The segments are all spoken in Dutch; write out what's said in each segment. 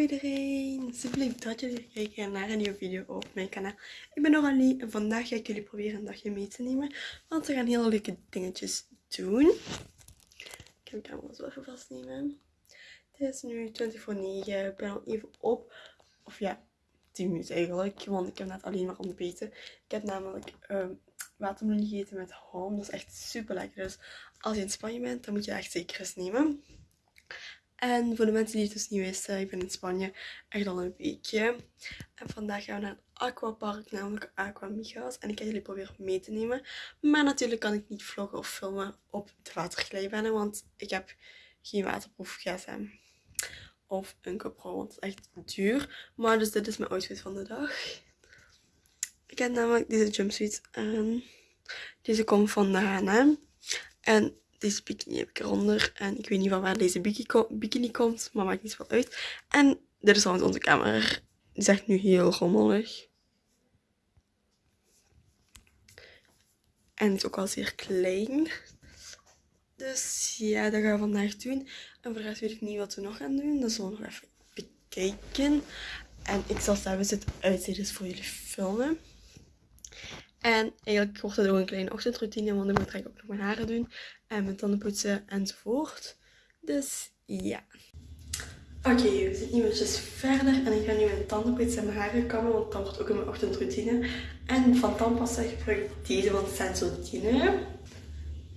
iedereen, super dat jullie kijken naar een nieuwe video op mijn kanaal. Ik ben Noralie en vandaag ga ik jullie proberen een dagje mee te nemen, want we gaan hele leuke dingetjes doen. Ik ga mijn camera zo even vastnemen. Het is nu 20 voor 9, ik ben al even op, of ja, 10 minuten eigenlijk, want ik heb net alleen maar ontbeten. Ik heb namelijk um, watermeloen gegeten met ham, dat is echt super lekker. Dus als je in Spanje bent, dan moet je echt zeker eens nemen. En voor de mensen die het dus niet wisten, ik ben in Spanje echt al een weekje. En vandaag gaan we naar het aquapark, namelijk Aqua Migas. En ik ga jullie proberen mee te nemen. Maar natuurlijk kan ik niet vloggen of filmen op de waterglijbanen, want ik heb geen waterproof gsm. Of een GoPro, want het is echt duur. Maar dus dit is mijn outfit van de dag. Ik heb namelijk deze jumpsuit aan. Deze komt van de H&M. En deze bikini heb ik eronder. En ik weet niet van waar deze bikini komt, maar maakt niet zoveel uit. En dit is trouwens onze kamer. Die is echt nu heel rommelig. En is ook al zeer klein. Dus ja, dat gaan we vandaag doen. En voor de weet ik niet wat we nog gaan doen. Dat zullen we nog even bekijken. En ik zal zelfs het uitzicht voor jullie filmen. En eigenlijk wordt het ook een kleine ochtendroutine, want ik moet eigenlijk ook nog mijn haren doen. En mijn tanden poetsen enzovoort. Dus ja. Oké, we zitten nu eventjes verder en ik ga nu mijn tanden poetsen en mijn haren kammen, want dat wordt ook in mijn ochtendroutine. En van tandpasta gebruik ik deze, want het zijn zo tienen.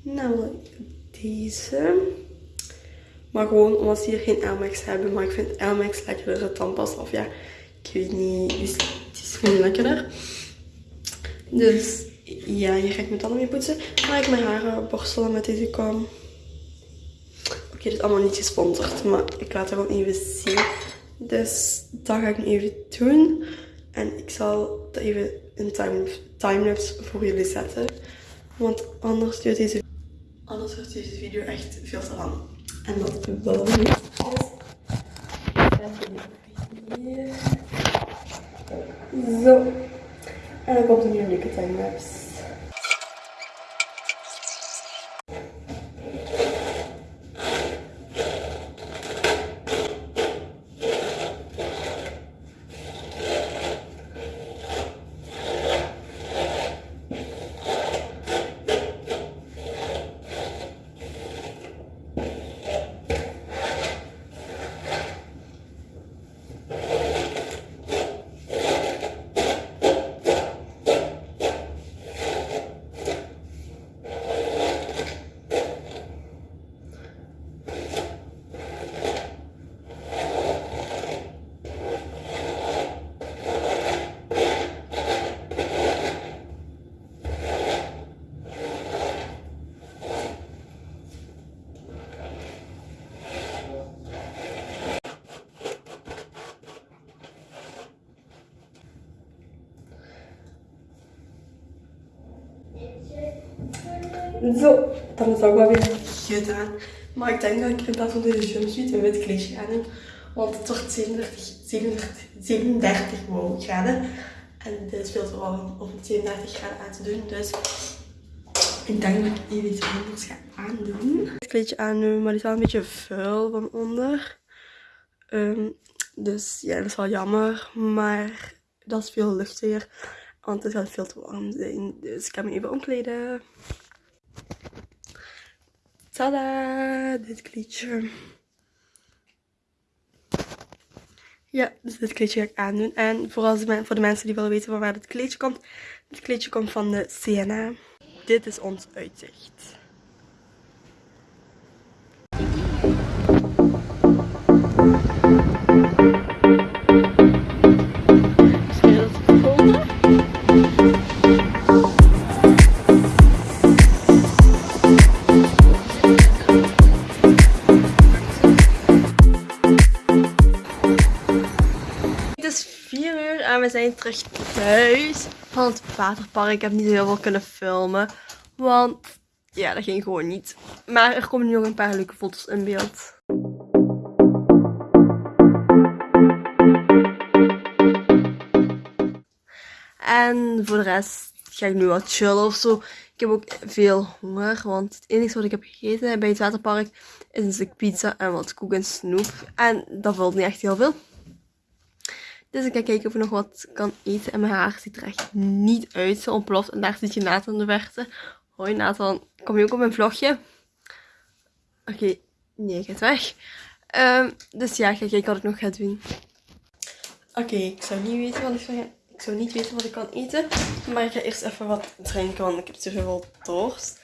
Namelijk deze. Maar gewoon omdat ze hier geen Elmex hebben, maar ik vind Elmex lekkerder tandpasta. Of ja, ik weet niet, het is gewoon lekkerder. Dus ja, hier ga ik mijn tanden mee poetsen. Maar ik mijn haren borstelen met deze kam. Oké, dit is allemaal niet gesponsord, maar ik laat het gewoon even zien. Dus dat ga ik nu even doen. En ik zal dat even in timelapse voor jullie zetten. Want anders duurt deze, anders wordt deze video echt veel te lang. En dat wil ik niet. Zo. En dan komt er nu een leuke timelapse. Zo, dan is dat wel weer gedaan. Maar ik denk dat ik in plaats van deze jumpsuit een wit kleedje ga doen. Want het wordt 37, 37, 37 graden. En dit is veel te warm om 37 graden aan te doen. Dus ik denk dat ik even iets anders ga aandoen. Het kleedje aandoen, maar die is wel een beetje vuil van onder. Um, dus ja, dat is wel jammer. Maar dat is veel luchtiger. Want het gaat veel te warm zijn. Dus ik ga me even omkleden. Tada! Dit kleedje. Ja, dus dit kleedje ga ik aandoen. En voor, voor de mensen die willen weten van waar dit kleedje komt. Dit kleedje komt van de CNA. Dit is ons uitzicht. We zijn terug thuis van het waterpark. Ik heb niet heel veel kunnen filmen. Want ja, dat ging gewoon niet. Maar er komen nu nog een paar leuke foto's in beeld. En voor de rest ga ik nu wat chillen of zo. Ik heb ook veel honger, want het enige wat ik heb gegeten bij het waterpark is een stuk pizza en wat koek en snoep. En dat vult niet echt heel veel. Dus ik ga kijken of ik nog wat kan eten. En mijn haar ziet er echt niet uit. Zo ontploft. En daar ziet je Nathan de verte. Hoi Nathan. Kom je ook op mijn vlogje? Oké. Nee, ik ga weg. Ehm, dus ja, ik ga kijken wat ik nog ga doen. Oké, ik zou niet weten wat ik zou gaan ik zou niet weten wat ik kan eten. Maar ik ga eerst even wat drinken, want ik heb te veel dorst.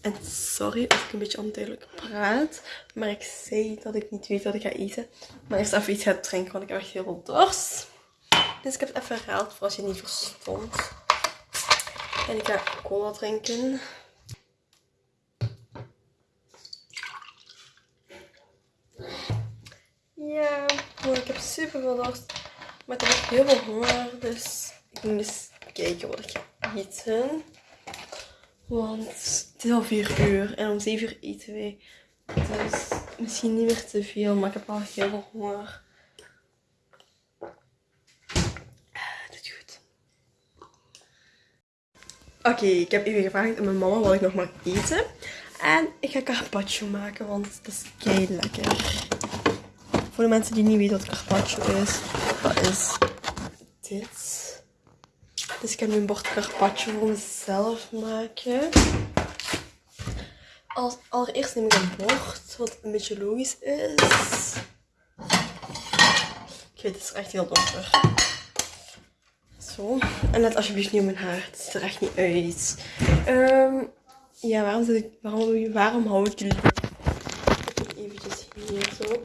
En sorry als ik een beetje onduidelijk praat. Maar ik zei dat ik niet weet wat ik ga eten. Maar eerst even iets ga drinken, want ik heb echt heel veel dorst. Dus ik heb het even herhaald voor als je het niet verstond. En ik ga cola drinken. Ja, ik heb super veel dorst. Maar ik heb heel veel honger. Dus ik moet eens kijken wat ik ga eten. Want het is al 4 uur en om 7 uur eten wij. Dus misschien niet meer te veel, maar ik heb al heel veel honger. Ah, dit goed. Oké, ik heb even gevraagd aan mijn mama wat ik nog mag eten. En ik ga carpaccio maken, want dat is kei lekker. Voor de mensen die niet weten wat carpaccio is, dat is dit. Dus ik ga nu een bord carpaccio voor mezelf maken. Als, allereerst neem ik een bord, wat een beetje logisch is. Ik weet, het is echt heel donker. Zo. En let alsjeblieft niet op mijn haar. Het ziet er echt niet uit. Um, ja, waarom, zit ik, waarom, waarom hou ik jullie eventjes hier zo?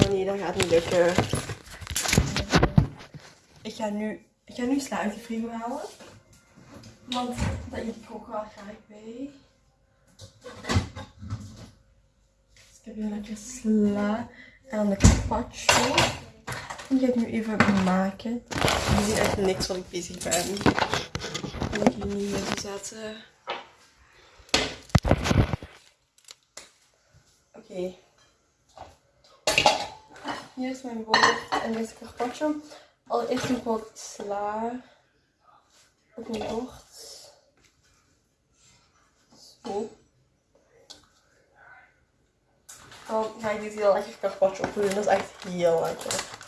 Oh nee, dat gaat niet lukken. Ik ga nu ik ga nu frigo halen. Want dat eet ik ook wel graag bij. Dus ik heb hier lekker sla en dan de carpaccio. Die ga ik nu even maken. Je ziet echt niks wat ik bezig ben. En ik hier nu even zetten. Oké. Hier is mijn bord en deze carpaccio. Allereerst nog wat sla op mijn bord. Zo. Dan ga ik dit heel lekker carpaccio op doen. Dat is echt heel lekker.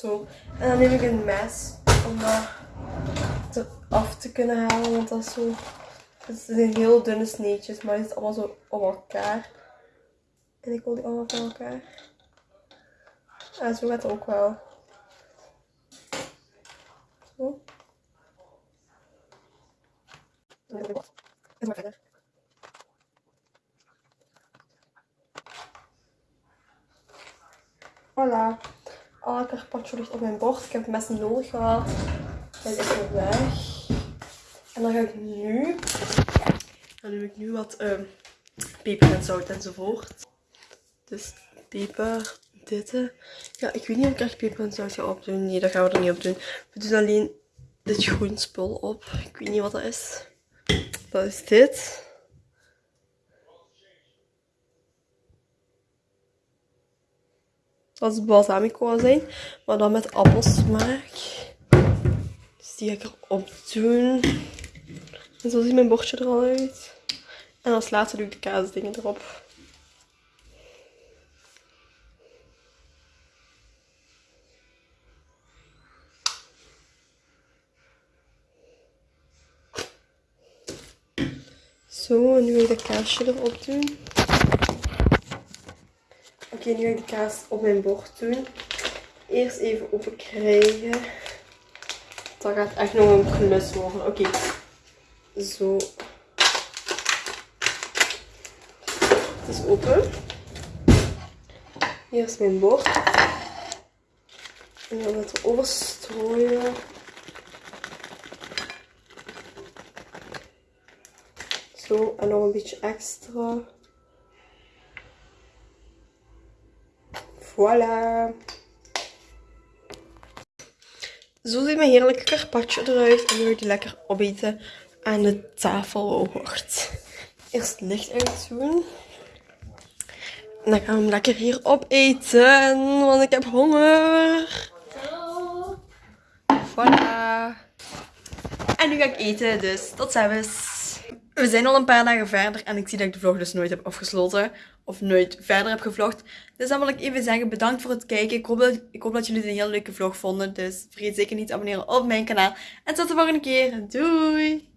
Zo. En dan neem ik een mes om dat af te kunnen halen. Want dat is zo... Het zijn heel dunne sneetjes, maar het is allemaal zo op elkaar. En ik wil die allemaal van elkaar. En zo gaat het ook wel. Zo. En zo verder. Voilà. Alle carpaccio ligt op mijn bord. Ik heb het mes nodig gehad. Dat is weg. En dan ga ik nu, dan doe ik nu wat uh, peper en zout enzovoort. Dus peper, dit. Ja, ik weet niet of ik echt peper en zout ga opdoen. Nee, dat gaan we er niet op doen. We doen alleen dit groen spul op. Ik weet niet wat dat is. Dat is dit. Dat is balsamico zijn, maar dan met appelsmaak. Die ga ik erop doen. En zo ziet mijn bordje er al uit. En als laatste doe ik de kaasdingen erop. Zo, en nu ga ik de kaasje erop doen. Oké, nu ga ik de kaas op mijn bord doen. Eerst even open krijgen. Dat gaat echt nog een klus worden. Oké, zo. Het is open. Hier is mijn bord. En dan het erover strooien. Zo, en nog een beetje extra. Voilà. Zo ziet mijn heerlijke carpaccio eruit. En nu die lekker opeten aan de tafel hoort. Eerst licht uitdoen. En dan gaan we hem lekker hier opeten, want ik heb honger. Voilà. En nu ga ik eten, dus tot ziens. We zijn al een paar dagen verder en ik zie dat ik de vlog dus nooit heb afgesloten. Of nooit verder heb gevlogd. Dus dan wil ik even zeggen bedankt voor het kijken. Ik hoop dat, jullie dit een heel leuke vlog vonden. Dus vergeet zeker niet te abonneren op mijn kanaal. En tot de volgende keer. Doei!